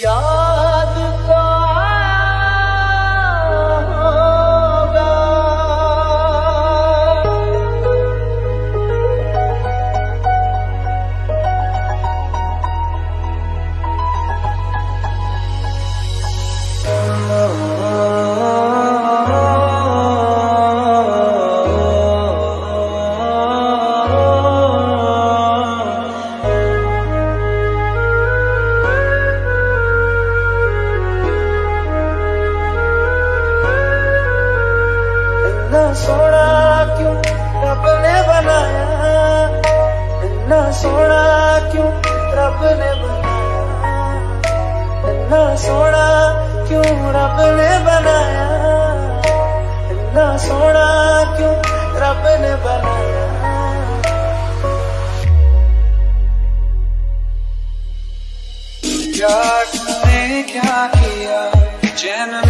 Yeah. इतना सोना, क्यों रब ने बनाया? इतना सोना, क्यों रब ने बनाया? क्या क्या किया? जन्म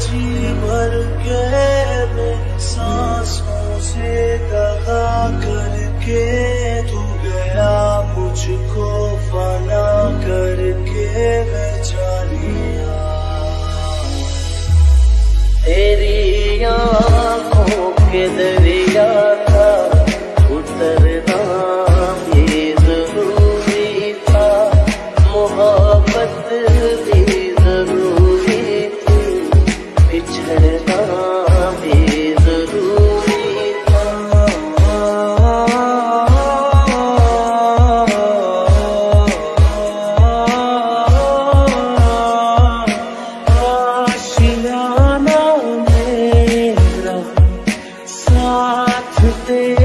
जी भर के मेरी सांसों से दगा करके तू गया मुझको फना करके जानिया। तेरी आँखों के To today.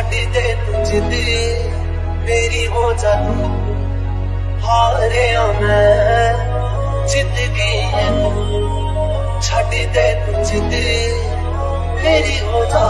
छाड़ी दे तुझे मेरी हो जा तू हारे मैं। ज़िंदगी छाड़ी दे तुझे मेरी हो जा